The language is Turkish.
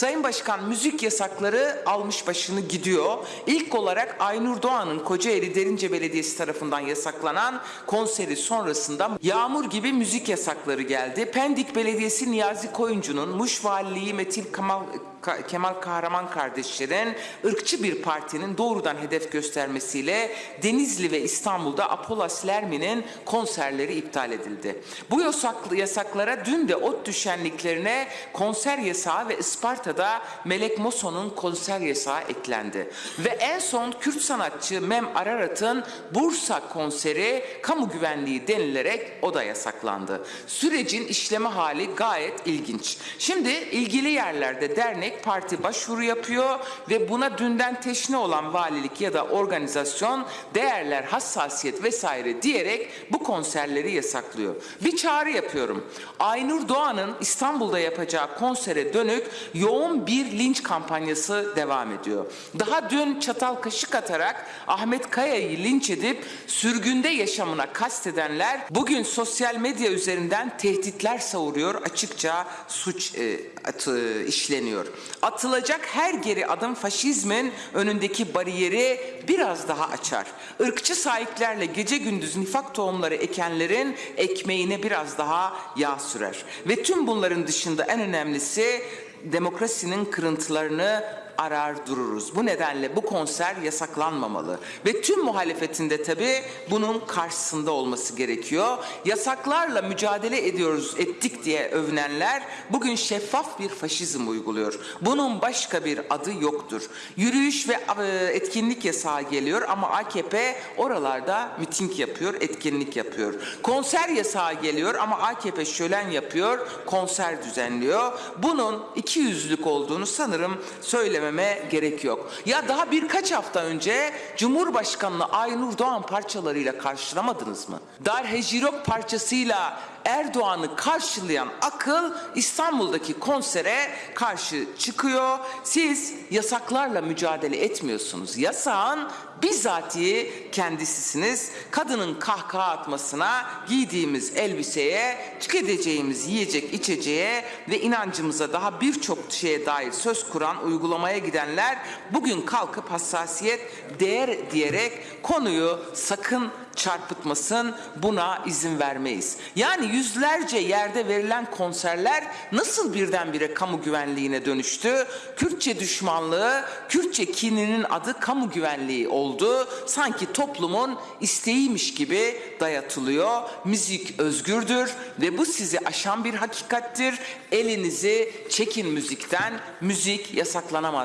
Sayın Başkan müzik yasakları almış başını gidiyor. İlk olarak Aynur Doğan'ın Kocaeli Derince Belediyesi tarafından yasaklanan konseri sonrasında Yağmur gibi müzik yasakları geldi. Pendik Belediyesi Niyazi Koyuncu'nun Muş Valiliği Metin Kemal, Ka- Kemal Kahraman kardeşlerin ırkçı bir partinin doğrudan hedef göstermesiyle Denizli ve İstanbul'da Apolas Lermi'nin konserleri iptal edildi. Bu yasaklı yasaklara dün de ot düşenliklerine konser yasağı ve Isparta'da Melek Moso'nun konser yasağı eklendi. Ve en son Kürt sanatçı Mem Ararat'ın Bursa konseri kamu güvenliği denilerek o da yasaklandı. Sürecin işleme hali gayet ilginç. Şimdi ilgili yerlerde dernek parti başvuru yapıyor ve buna dünden teşne olan valilik ya da organizasyon değerler, hassasiyet vesaire diyerek bu konserleri yasaklıyor. Bir çağrı yapıyorum. Aynur Doğan'ın İstanbul'da yapacağı konsere dönük yoğun bir linç kampanyası devam ediyor. Daha dün çatal kaşık atarak Ahmet Kaya'yı linç edip sürgünde yaşamına kastedenler bugün sosyal medya üzerinden tehditler savuruyor. Açıkça suç e, atı, işleniyor. Atılacak her geri adım faşizmin önündeki bariyeri biraz daha açar. Irkçı sahiplerle gece gündüz nifak tohumları ekenlerin ekmeğine biraz daha yağ sürer. Ve tüm bunların dışında en önemlisi demokrasinin kırıntılarını arar dururuz. Bu nedenle bu konser yasaklanmamalı. Ve tüm muhalefetinde tabii bunun karşısında olması gerekiyor. Yasaklarla mücadele ediyoruz, ettik diye övünenler bugün şeffaf bir faşizm uyguluyor. Bunun başka bir adı yoktur. Yürüyüş ve e, etkinlik yasağı geliyor ama AKP oralarda miting yapıyor, etkinlik yapıyor. Konser yasağı geliyor ama AKP şölen yapıyor, konser düzenliyor. Bunun iki yüzlük olduğunu sanırım söylememe gerek yok. Ya daha birkaç hafta önce Cumhurbaşkanı Aynur Doğan parçalarıyla karşılamadınız mı? Dar Hecirok parçasıyla Erdoğan'ı karşılayan akıl İstanbul'daki konsere karşı çıkıyor. Siz yasaklarla mücadele etmiyorsunuz. Yasağın bizatihi kendisisiniz. Kadının kahkaha atmasına, giydiğimiz elbiseye, tüketeceğimiz yiyecek içeceğe ve inancımıza daha birçok şeye dair söz kuran uygulamaya gidenler bugün kalkıp hassasiyet değer diyerek konuyu sakın çarpıtmasın buna izin vermeyiz. Yani yüzlerce yerde verilen konserler nasıl birdenbire kamu güvenliğine dönüştü? Kürtçe düşmanlığı, Kürtçe kininin adı kamu güvenliği oldu. Sanki toplumun isteğiymiş gibi dayatılıyor. Müzik özgürdür ve bu sizi aşan bir hakikattir. Elinizi çekin müzikten. Müzik yasaklanamaz